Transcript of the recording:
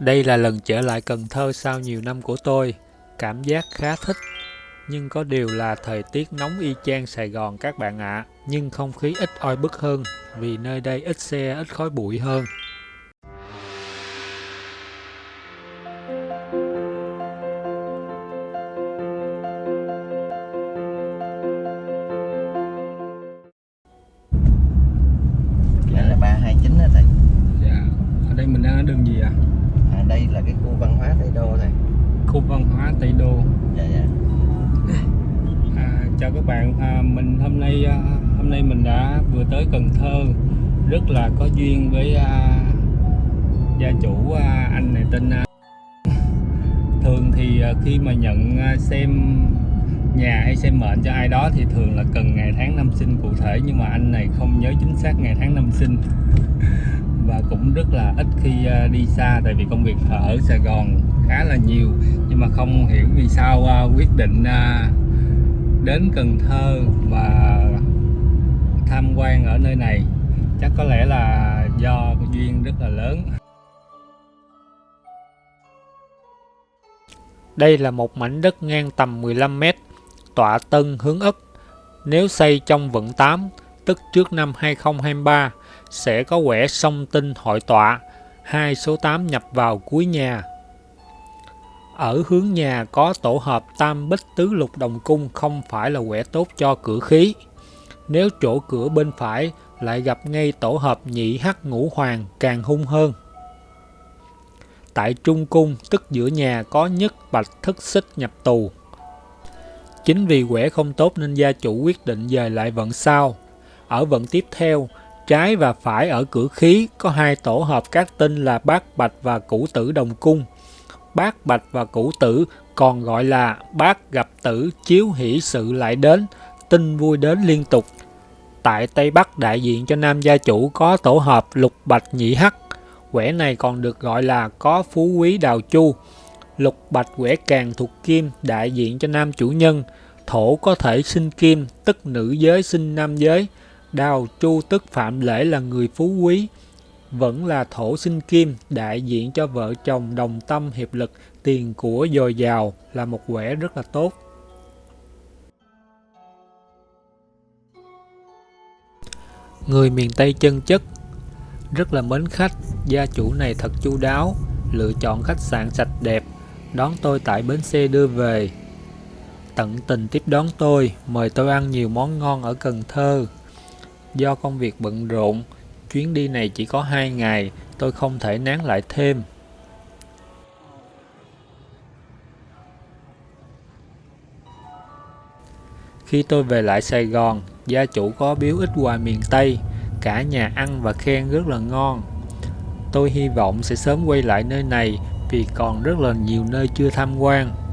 Đây là lần trở lại Cần Thơ sau nhiều năm của tôi. Cảm giác khá thích. Nhưng có điều là thời tiết nóng y chang Sài Gòn các bạn ạ. Nhưng không khí ít oi bức hơn vì nơi đây ít xe, ít khói bụi hơn. Đây là 329 đó thầy Dạ, ở đây mình đang ở đường gì ạ? à, Đây là cái khu văn hóa Tây Đô thầy Khu văn hóa Tây Đô. Dạ dạ. À, chào các bạn, à, mình hôm nay à, hôm nay mình đã vừa tới Cần Thơ, rất là có duyên với à, gia chủ à, anh này tên à, thường thì à, khi mà nhận à, xem nhà hay xem mệnh cho ai đó thì thường là cần ngày tháng năm sinh cụ thể nhưng mà anh này không nhớ chính xác ngày tháng năm sinh và cũng rất là ít khi ờ, đi xa tại vì công việc ở Sài Gòn khá là nhiều. Nhưng mà không hiểu vì sao ờ, quyết định ờ, đến Cần Thơ và tham quan ở nơi này. Chắc có lẽ là do duyên rất là lớn. Đây là một mảnh đất ngang tầm 15m, tọa tân hướng Ất. Nếu xây trong vận 8, tức trước năm 2023, sẽ có quẻ song tinh hội tọa, hai số 8 nhập vào cuối nhà. Ở hướng nhà có tổ hợp tam bích tứ lục đồng cung không phải là quẻ tốt cho cửa khí. Nếu chỗ cửa bên phải lại gặp ngay tổ hợp nhị hắc ngũ hoàng càng hung hơn. Tại trung cung tức giữa nhà có nhất bạch thức xích nhập tù. Chính vì quẻ không tốt nên gia chủ quyết định dời lại vận sau. Ở vận tiếp theo, trái và phải ở cửa khí có hai tổ hợp các tinh là bát bạch và cửu tử đồng cung. Bát bạch và cửu tử còn gọi là bát gặp tử chiếu hỷ sự lại đến, tinh vui đến liên tục. Tại Tây Bắc đại diện cho nam gia chủ có tổ hợp lục bạch nhị hắc. Quẻ này còn được gọi là có phú quý đào chu. Lục bạch quẻ càng thuộc kim đại diện cho nam chủ nhân. Thổ có thể sinh kim tức nữ giới sinh nam giới. Đào chu tức phạm lễ là người phú quý. Vẫn là thổ sinh kim đại diện cho vợ chồng đồng tâm hiệp lực tiền của dồi dào là một quẻ rất là tốt. Người miền Tây chân chất rất là mến khách, gia chủ này thật chu đáo, lựa chọn khách sạn sạch đẹp, đón tôi tại bến xe đưa về. Tận tình tiếp đón tôi, mời tôi ăn nhiều món ngon ở Cần Thơ. Do công việc bận rộn, chuyến đi này chỉ có 2 ngày, tôi không thể nán lại thêm. Khi tôi về lại Sài Gòn, gia chủ có biếu ít quà miền Tây, cả nhà ăn và khen rất là ngon. Tôi hy vọng sẽ sớm quay lại nơi này vì còn rất là nhiều nơi chưa tham quan.